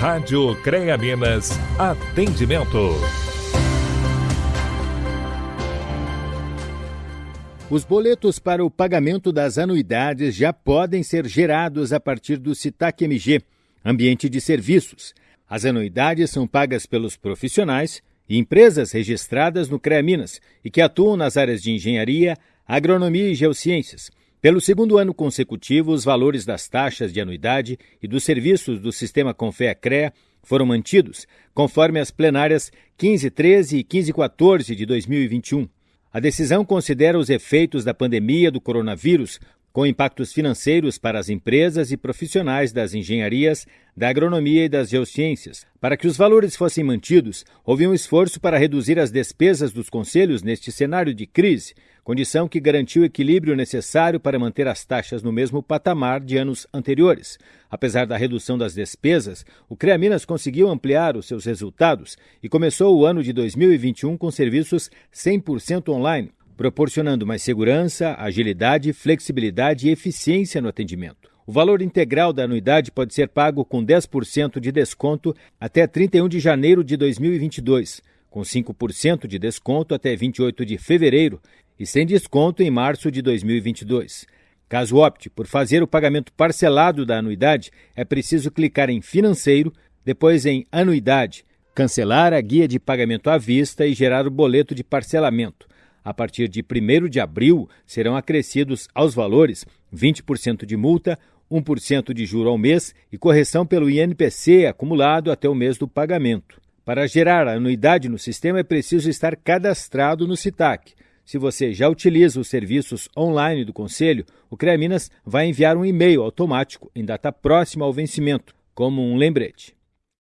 Rádio CREA Minas, atendimento. Os boletos para o pagamento das anuidades já podem ser gerados a partir do CITAC MG, ambiente de serviços. As anuidades são pagas pelos profissionais e empresas registradas no CREA Minas e que atuam nas áreas de engenharia, agronomia e geociências. Pelo segundo ano consecutivo, os valores das taxas de anuidade e dos serviços do sistema Confea-CREA foram mantidos, conforme as plenárias 1513 e 1514 de 2021. A decisão considera os efeitos da pandemia do coronavírus com impactos financeiros para as empresas e profissionais das engenharias, da agronomia e das geociências. Para que os valores fossem mantidos, houve um esforço para reduzir as despesas dos conselhos neste cenário de crise, condição que garantiu o equilíbrio necessário para manter as taxas no mesmo patamar de anos anteriores. Apesar da redução das despesas, o CREA Minas conseguiu ampliar os seus resultados e começou o ano de 2021 com serviços 100% online proporcionando mais segurança, agilidade, flexibilidade e eficiência no atendimento. O valor integral da anuidade pode ser pago com 10% de desconto até 31 de janeiro de 2022, com 5% de desconto até 28 de fevereiro e sem desconto em março de 2022. Caso opte por fazer o pagamento parcelado da anuidade, é preciso clicar em Financeiro, depois em Anuidade, cancelar a guia de pagamento à vista e gerar o boleto de parcelamento. A partir de 1 de abril, serão acrescidos aos valores 20% de multa, 1% de juro ao mês e correção pelo INPC acumulado até o mês do pagamento. Para gerar a anuidade no sistema é preciso estar cadastrado no CITAC. Se você já utiliza os serviços online do Conselho, o CREA Minas vai enviar um e-mail automático em data próxima ao vencimento, como um lembrete.